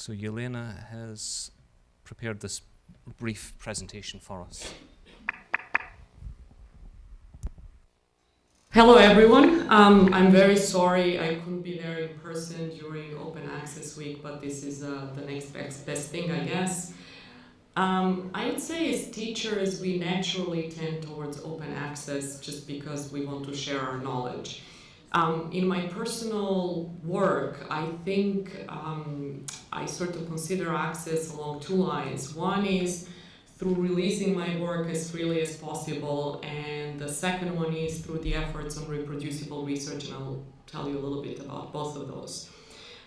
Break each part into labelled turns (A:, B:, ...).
A: So Jelena has prepared this brief presentation for us.
B: Hello everyone. Um, I'm very sorry I couldn't be there in person during Open Access Week, but this is uh, the next best, thing, I guess. Um, I would say as teachers, we naturally tend towards open access just because we want to share our knowledge. Um, in my personal work, I think um, I sort of consider access along two lines. One is through releasing my work as freely as possible, and the second one is through the efforts on reproducible research, and I'll tell you a little bit about both of those.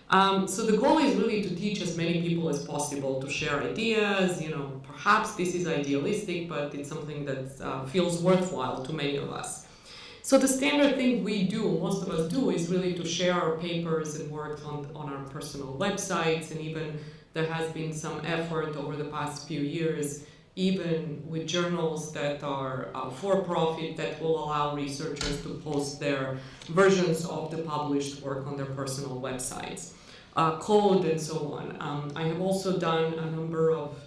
B: Um, so the goal is really to teach as many people as possible to share ideas, you know, perhaps this is idealistic, but it's something that uh, feels worthwhile to many of us. So the standard thing we do, most of us do, is really to share our papers and work on, on our personal websites, and even there has been some effort over the past few years even with journals that are uh, for-profit that will allow researchers to post their versions of the published work on their personal websites, uh, code and so on. Um, I have also done a number of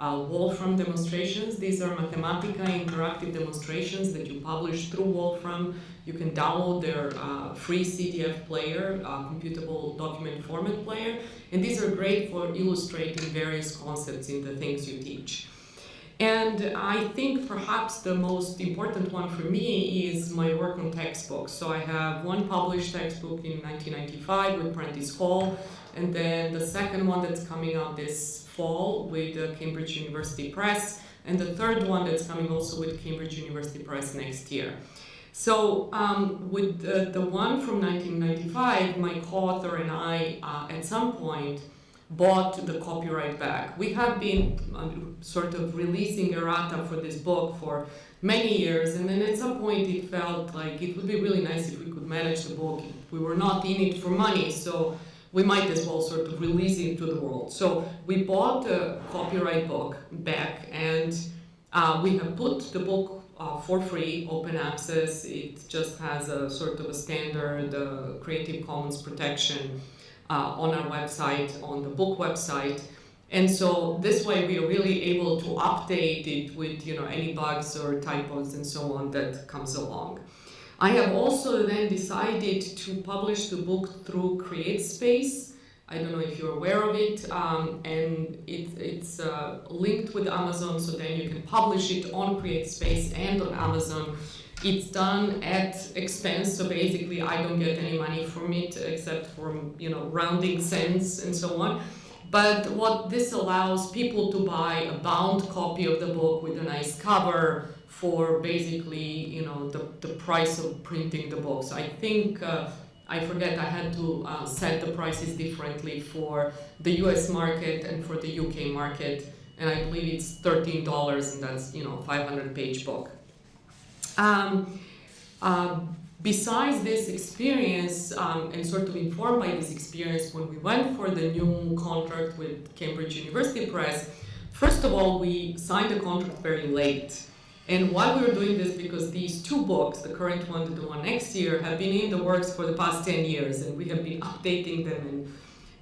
B: uh, Wolfram demonstrations. These are Mathematica interactive demonstrations that you publish through Wolfram. You can download their uh, free CDF player, uh, computable document format player, and these are great for illustrating various concepts in the things you teach. And I think perhaps the most important one for me is my work on textbooks. So I have one published textbook in 1995 with Prentice Hall, and then the second one that's coming out this fall with the Cambridge University Press, and the third one that's coming also with Cambridge University Press next year. So um, with the, one from 1995, my co-author and I, uh, at some point, bought the copyright back. We have been um, sort of releasing errata for this book for many years, and then at some point it felt like it would be really nice if we could manage the book. We were not in it for money, so we might as well sort of release it to the world. So we bought the copyright book back, and uh, we have put the book uh, for free, open access. It just has a sort of a standard uh, Creative Commons protection on our website, on the book website. And so this way we are really able to update it with you know any bugs or typos and so on that comes along. I have also then decided to publish the book through CreateSpace. I don't know if you're aware of it, um, and it, it's uh, linked with Amazon, so then you can publish it on CreateSpace and on Amazon it's done at expense, so basically I don't get any money from it except for you know rounding cents and so on. But what this allows people to buy a bound copy of the book with a nice cover for basically you know the, the price of printing the books. I think uh, I forget I had to uh, set the prices differently for the US market and for the UK market and I believe it's $13 and that's you know 500 page book. Um, uh, besides this experience um, and sort of informed by this experience when we went for the new contract with Cambridge University Press, first of all, we signed the contract very late. And why we were doing this, because these two books, the current one and the one next year, have been in the works for the past 10 years, and we have been updating them and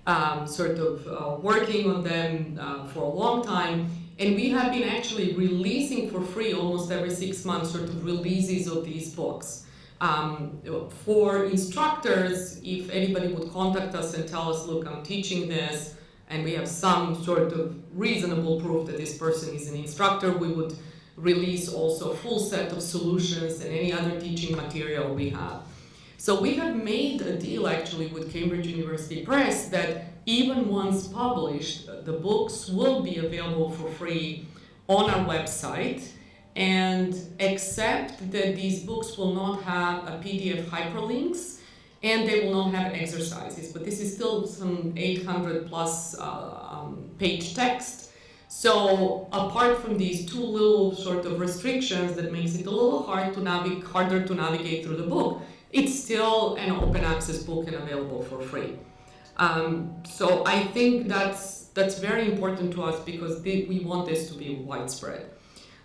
B: um, sort of uh, working on them uh, for a long time. And we have been actually releasing for free almost every six months sort of releases of these books. Um, for instructors, if anybody would contact us and tell us, look, I'm teaching this, and we have some sort of reasonable proof that this person is an instructor, we would release also a full set of solutions and any other teaching material we have. So we have made a deal actually with Cambridge University Press that even once published, the books will be available for free on our website and except that these books will not have a PDF hyperlinks and they will not have exercises, but this is still some 800 plus uh, um, page text. So apart from these two little sort of restrictions that makes it a little hard to navigate, harder to navigate through the book, it's still an open access book and available for free. Um, so I think that's that's very important to us because they, we want this to be widespread.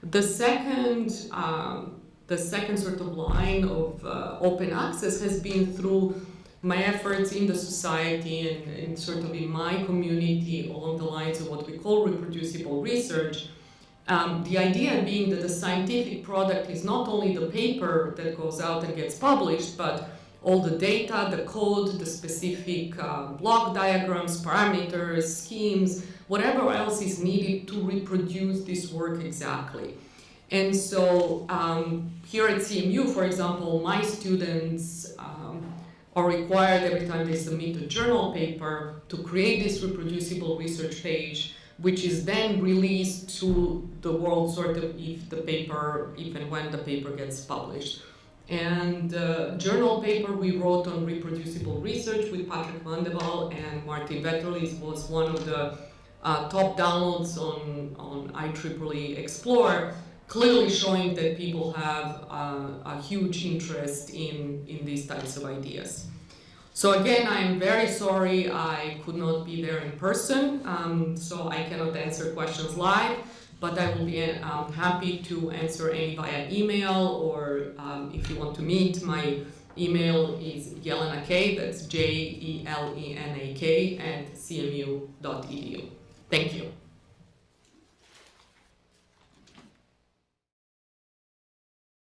B: The second um, the second sort of line of uh, open access has been through my efforts in the society and, and sort of in my community along the lines of what we call reproducible research. Um, the idea being that the scientific product is not only the paper that goes out and gets published, but all the data, the code, the specific uh, block diagrams, parameters, schemes, whatever else is needed to reproduce this work exactly. And so um, here at CMU, for example, my students um, are required every time they submit a journal paper to create this reproducible research page, which is then released to the world sort of if the paper, and when the paper gets published. And the journal paper we wrote on reproducible research with Patrick Vandewalle and Martin Vetterli was one of the uh, top downloads on, on IEEE Xplore, clearly showing that people have uh, a huge interest in, in these types of ideas. So again, I'm very sorry I could not be there in person, um, so I cannot answer questions live but I will be um, happy to answer any via email or um, if you want to meet, my email is Jelena K, that's J-E-L-E-N-A-K, at cmu.edu. Thank you.